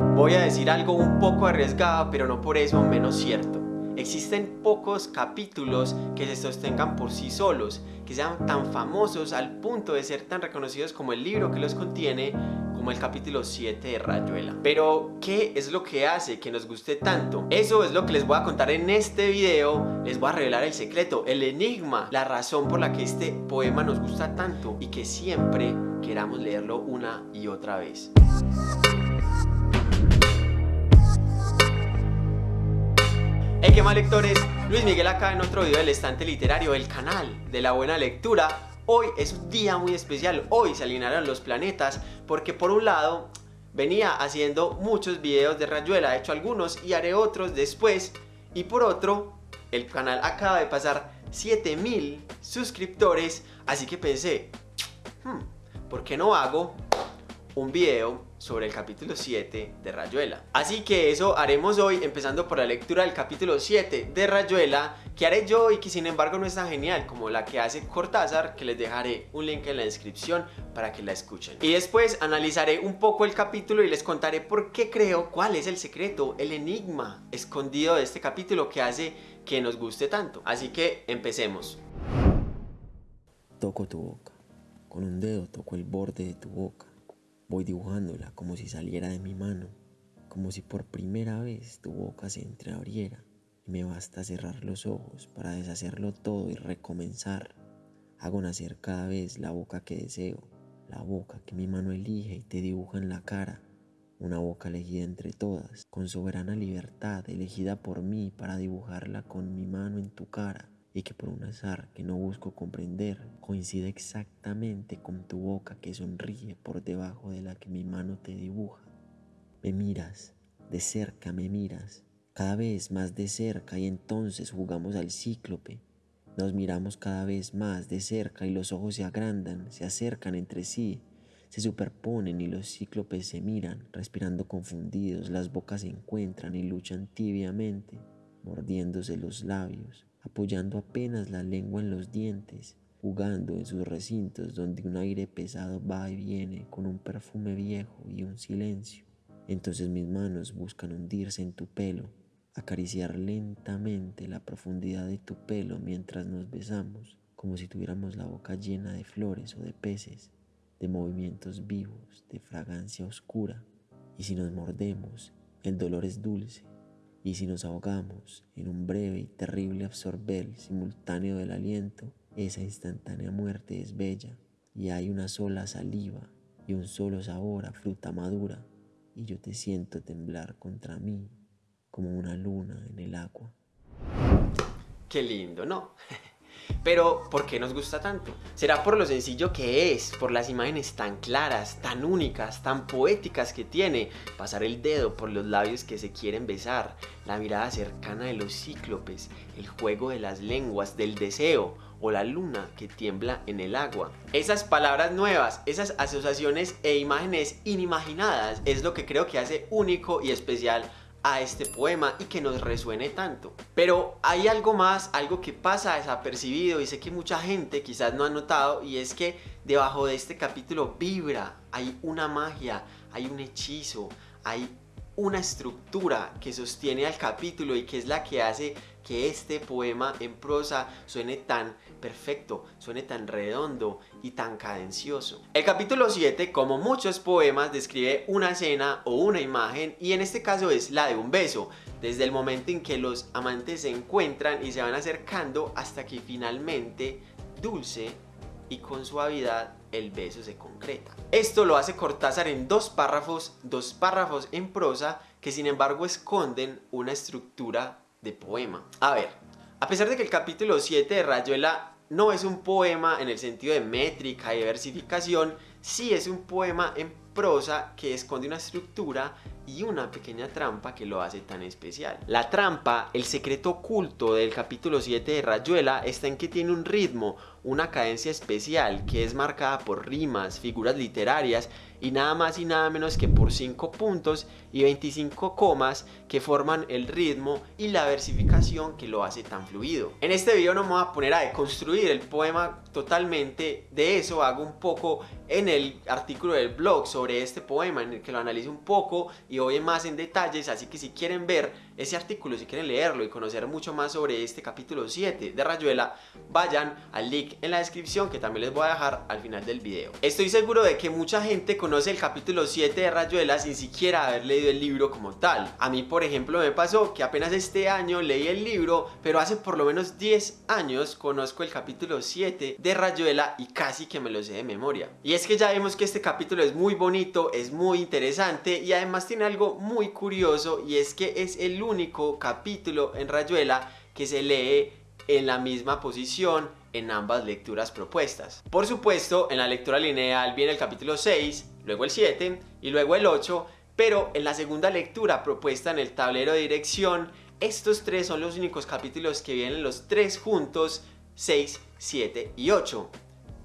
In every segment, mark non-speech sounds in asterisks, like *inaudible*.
Voy a decir algo un poco arriesgado, pero no por eso menos cierto. Existen pocos capítulos que se sostengan por sí solos, que sean tan famosos al punto de ser tan reconocidos como el libro que los contiene, como el capítulo 7 de Rayuela. Pero, ¿qué es lo que hace que nos guste tanto? Eso es lo que les voy a contar en este video. Les voy a revelar el secreto, el enigma, la razón por la que este poema nos gusta tanto y que siempre queramos leerlo una y otra vez. Qué mal lectores, Luis Miguel acá en otro video del estante literario, el canal de la buena lectura. Hoy es un día muy especial, hoy se alinearon los planetas porque por un lado venía haciendo muchos videos de Rayuela, he hecho algunos y haré otros después y por otro el canal acaba de pasar 7000 suscriptores así que pensé, hmm, ¿por qué no hago un video sobre el capítulo 7 de Rayuela. Así que eso haremos hoy, empezando por la lectura del capítulo 7 de Rayuela, que haré yo y que sin embargo no es tan genial como la que hace Cortázar, que les dejaré un link en la descripción para que la escuchen. Y después analizaré un poco el capítulo y les contaré por qué creo, cuál es el secreto, el enigma escondido de este capítulo que hace que nos guste tanto. Así que empecemos. Toco tu boca, con un dedo toco el borde de tu boca Voy dibujándola como si saliera de mi mano, como si por primera vez tu boca se entreabriera y me basta cerrar los ojos para deshacerlo todo y recomenzar. Hago nacer cada vez la boca que deseo, la boca que mi mano elige y te dibuja en la cara, una boca elegida entre todas, con soberana libertad, elegida por mí para dibujarla con mi mano en tu cara y que por un azar que no busco comprender coincide exactamente con tu boca que sonríe por debajo de la que mi mano te dibuja. Me miras, de cerca me miras, cada vez más de cerca y entonces jugamos al cíclope. Nos miramos cada vez más de cerca y los ojos se agrandan, se acercan entre sí, se superponen y los cíclopes se miran, respirando confundidos, las bocas se encuentran y luchan tibiamente, mordiéndose los labios apoyando apenas la lengua en los dientes, jugando en sus recintos donde un aire pesado va y viene con un perfume viejo y un silencio. Entonces mis manos buscan hundirse en tu pelo, acariciar lentamente la profundidad de tu pelo mientras nos besamos, como si tuviéramos la boca llena de flores o de peces, de movimientos vivos, de fragancia oscura. Y si nos mordemos, el dolor es dulce, y si nos ahogamos en un breve y terrible absorber simultáneo del aliento, esa instantánea muerte es bella y hay una sola saliva y un solo sabor a fruta madura y yo te siento temblar contra mí como una luna en el agua. Qué lindo, ¿no? *laughs* Pero, ¿por qué nos gusta tanto? ¿Será por lo sencillo que es? ¿Por las imágenes tan claras, tan únicas, tan poéticas que tiene? Pasar el dedo por los labios que se quieren besar, la mirada cercana de los cíclopes, el juego de las lenguas, del deseo o la luna que tiembla en el agua. Esas palabras nuevas, esas asociaciones e imágenes inimaginadas es lo que creo que hace único y especial a este poema y que nos resuene tanto. Pero hay algo más, algo que pasa desapercibido y sé que mucha gente quizás no ha notado y es que debajo de este capítulo vibra, hay una magia, hay un hechizo, hay una estructura que sostiene al capítulo y que es la que hace que este poema en prosa suene tan perfecto, suene tan redondo y tan cadencioso. El capítulo 7, como muchos poemas, describe una escena o una imagen y en este caso es la de un beso, desde el momento en que los amantes se encuentran y se van acercando hasta que finalmente dulce y con suavidad el beso se concreta. Esto lo hace Cortázar en dos párrafos, dos párrafos en prosa que sin embargo esconden una estructura de poema. A ver, a pesar de que el capítulo 7 de Rayuela no es un poema en el sentido de métrica y versificación, sí es un poema en prosa que esconde una estructura y una pequeña trampa que lo hace tan especial. La trampa, el secreto oculto del capítulo 7 de Rayuela está en que tiene un ritmo, una cadencia especial que es marcada por rimas, figuras literarias y nada más y nada menos que por 5 puntos y 25 comas que forman el ritmo y la versificación que lo hace tan fluido. En este video no me voy a poner a deconstruir el poema totalmente, de eso hago un poco en el artículo del blog sobre este poema en el que lo analizo un poco y voy más en detalles, así que si quieren ver ese artículo, si quieren leerlo y conocer mucho más sobre este capítulo 7 de Rayuela, vayan al link en la descripción que también les voy a dejar al final del video. Estoy seguro de que mucha gente conoce el capítulo 7 de Rayuela sin siquiera haber leído el libro como tal. A mí, por ejemplo, me pasó que apenas este año leí el libro, pero hace por lo menos 10 años conozco el capítulo 7 de Rayuela y casi que me lo sé de memoria. Y es que ya vemos que este capítulo es muy bonito, es muy interesante y además tiene algo muy curioso y es que es el único capítulo en Rayuela que se lee en la misma posición en ambas lecturas propuestas. Por supuesto, en la lectura lineal viene el capítulo 6, luego el 7 y luego el 8, pero en la segunda lectura propuesta en el tablero de dirección, estos tres son los únicos capítulos que vienen los tres juntos, 6, 7 y 8.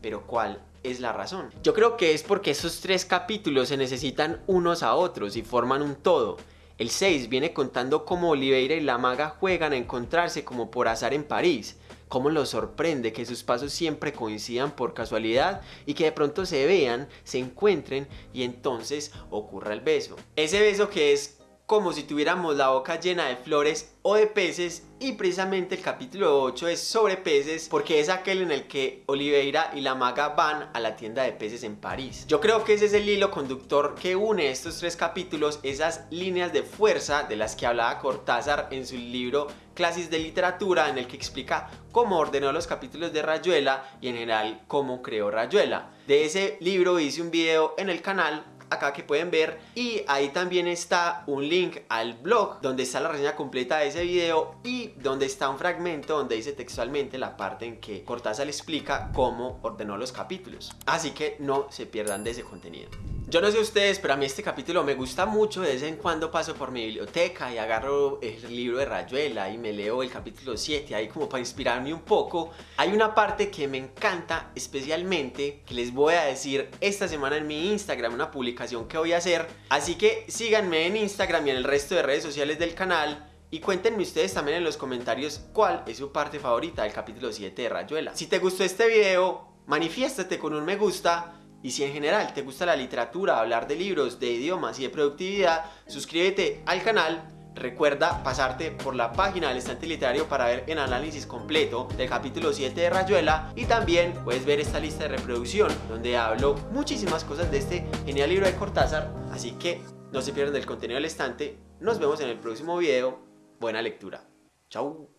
Pero ¿cuál es la razón? Yo creo que es porque esos tres capítulos se necesitan unos a otros y forman un todo. El 6 viene contando cómo Oliveira y la maga juegan a encontrarse como por azar en París, cómo los sorprende que sus pasos siempre coincidan por casualidad y que de pronto se vean, se encuentren y entonces ocurra el beso. Ese beso que es como si tuviéramos la boca llena de flores o de peces y precisamente el capítulo 8 es sobre peces porque es aquel en el que Oliveira y la maga van a la tienda de peces en París. Yo creo que ese es el hilo conductor que une estos tres capítulos, esas líneas de fuerza de las que hablaba Cortázar en su libro Clases de Literatura en el que explica cómo ordenó los capítulos de Rayuela y en general cómo creó Rayuela. De ese libro hice un video en el canal acá que pueden ver y ahí también está un link al blog donde está la reseña completa de ese video y donde está un fragmento donde dice textualmente la parte en que Cortázar explica cómo ordenó los capítulos así que no se pierdan de ese contenido yo no sé ustedes, pero a mí este capítulo me gusta mucho. De vez en cuando paso por mi biblioteca y agarro el libro de Rayuela y me leo el capítulo 7 ahí como para inspirarme un poco. Hay una parte que me encanta especialmente que les voy a decir esta semana en mi Instagram, una publicación que voy a hacer. Así que síganme en Instagram y en el resto de redes sociales del canal. Y cuéntenme ustedes también en los comentarios cuál es su parte favorita del capítulo 7 de Rayuela. Si te gustó este video, manifiéstate con un me gusta y si en general te gusta la literatura, hablar de libros, de idiomas y de productividad, suscríbete al canal. Recuerda pasarte por la página del estante literario para ver el análisis completo del capítulo 7 de Rayuela y también puedes ver esta lista de reproducción donde hablo muchísimas cosas de este genial libro de Cortázar, así que no se pierdan del contenido del estante. Nos vemos en el próximo video. Buena lectura. Chau.